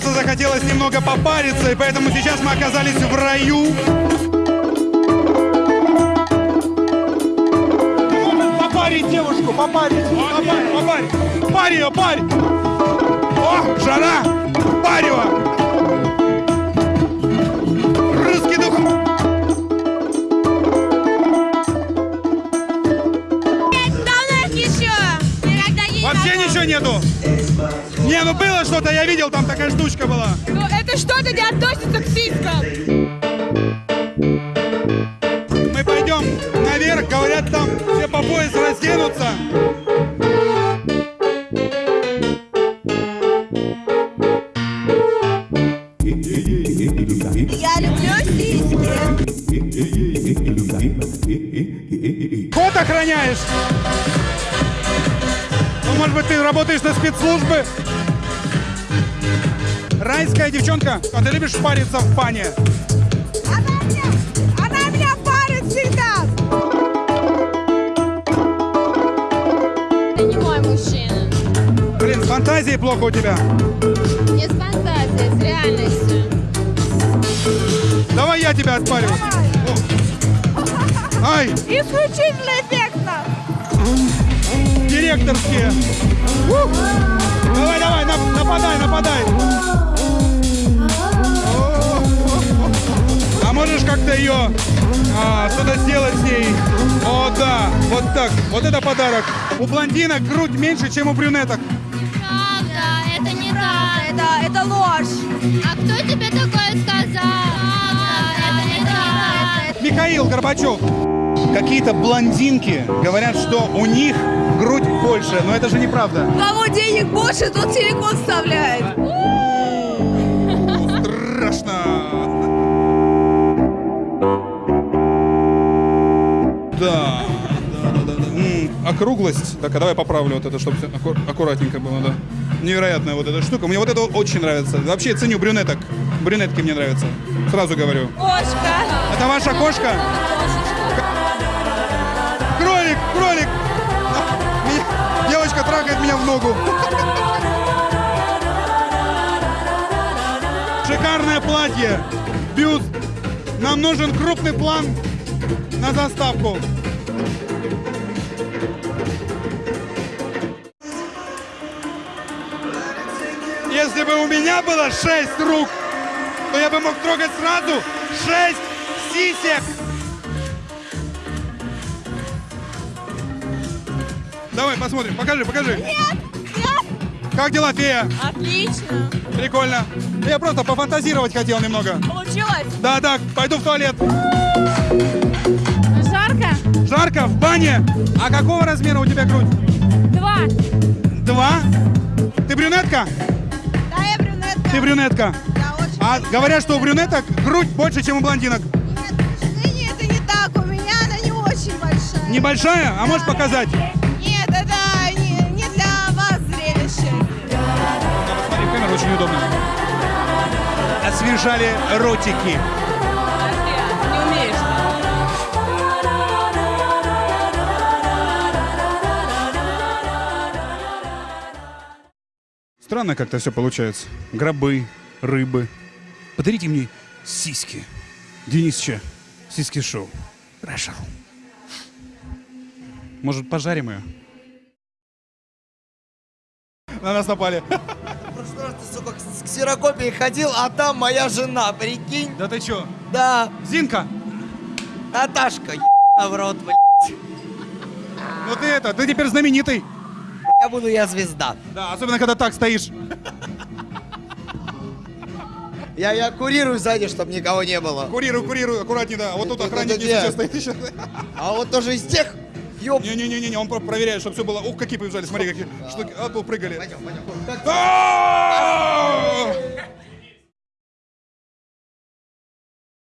просто захотелось немного попариться, и поэтому сейчас мы оказались в раю. Попарить девушку, попарить, попарить, попарить. Парь ее, парь! О, жара! Парь его! Не, ну было что-то, я видел, там такая штучка была. Ну, это что-то не относится к сиськам. Мы пойдем наверх, говорят, там все по пояс разденутся. Я люблю сиськи. Кот охраняешь? Ну, может быть, ты работаешь на спецслужбы? Райская девчонка, а ты любишь париться в бане? Она меня, она меня парит всегда. Ты не мой мужчина. Блин, с фантазией плохо у тебя. Не с фантазией, с реальностью. Давай я тебя отпарю. Ай, Исключительно эффектно. директорские. Ух. Давай, давай, нап- нападай, нападай. Ее а, что-то сделать с ней? О, да, вот так. Вот это подарок. У блондинок грудь меньше, чем у брюнеток. Правда, это не так. Это, это ложь. А кто тебе такое сказал? Правда, это не так. Михаил Горбачев. Какие-то блондинки говорят, что у них грудь больше, но это же неправда. У кого денег больше, тот силикон вставляет. Округлость. Так, а давай поправлю вот это, чтобы аку- аккуратненько было, да. Невероятная вот эта штука. Мне вот это очень нравится. Вообще ценю брюнеток. Брюнетки мне нравятся. Сразу говорю. Кошка. Это ваша кошка? Кролик, кролик! А, меня- девочка трахает меня в ногу. Шикарное платье. Бюст. Нам нужен крупный план на заставку. Если бы у меня было шесть рук, то я бы мог трогать сразу шесть сисек. Давай посмотрим, покажи, покажи. Нет, нет. Как дела, фея? Отлично. Прикольно. Я просто пофантазировать хотел немного. Получилось. Да, да, пойду в туалет. Жарко? Жарко, в бане. А какого размера у тебя грудь? Два. Два? Ты брюнетка? Да, я брюнетка. Ты брюнетка. Да, очень. А говорят, что у брюнеток грудь больше, чем у блондинок. Нет, к сожалению, это не так. У меня она не очень большая. Небольшая? А можешь показать? Нет, это не, не для вас зрелище. Смотри, в камеру очень удобно. Освежали ротики. Странно как-то все получается. Гробы, рыбы. Подарите мне сиськи. Денисча, сиськи шоу. Хорошо. Может, пожарим ее? На нас напали. Просто ты, сука, к ксерокопии ходил, а там моя жена, прикинь? Да ты чё? Да, Зинка, Наташка, в рот, блядь. ну ты это, ты теперь знаменитый. Я буду я звезда. Да, особенно когда так стоишь. Я, я курирую сзади, чтобы никого не было. Курируй, курируй, аккуратнее, да. Вот тут где? сейчас стоит еще. А вот тоже из тех, ёб... Не-не-не, он про- проверяет, чтобы все было. Ух, какие побежали, смотри, какие штуки. А, прыгали. Пойдем, пойдем. А!